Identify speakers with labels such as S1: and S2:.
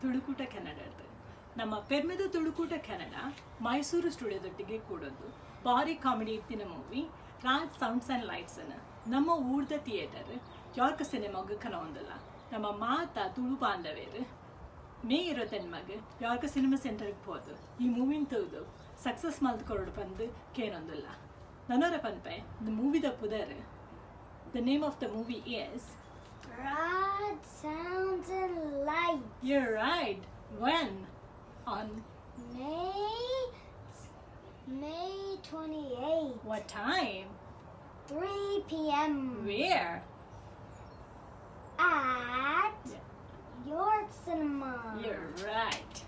S1: ತುಳುಕೂಟ ಕನ್ನಡದ ನಮ್ಮ ಪೆರ್ಮೆದ ತುಳುಕೂಟ ಕನ್ನಡ ಮೈಸೂರು ಸ್ಟುಡಿಯೋದೊಟ್ಟಿಗೆ ಕೂಡೋದು ಭಾರಿ ಕಾಮಿಡಿ ಇತ್ತಿನ movie, Raj sounds and lights ಅನ್ನು. ನಮ್ಮ ಊರ್ದ ಥಿಯೇಟರ್ ಯಾರ್ಕ ಸಿನಿಮಾಗ ಕನವೊಂದಲ್ಲ. ನಮ್ಮ ಮಾತ ತುಳು ಬಾಂಧವೇರು. ಮೇ ಇರೋತೆನ್ಮಗ್ ಯಾರ್ಕ ಸಿನಿಮಾ ಸೆಂಟರ್ಗೆ ಹೋದು. ಈ ಮೂವಿನ ತೆಗೆದು ಸಕ್ಸಸ್ ಮಲ್ತ್ಕೊರಡು ಬಂದು ಕೇನೊಂದಲ್ಲ. ನನರ ಪನ್ಪೆ, ದ ಮೂವಿದ ಪುದರ್. The name of the movie is
S2: light.
S1: You're right. When? On
S2: May May 28th,
S1: what time?
S2: 3 p.m.
S1: Where?
S2: at
S1: Yeah.
S2: York Cinema.
S1: You're right.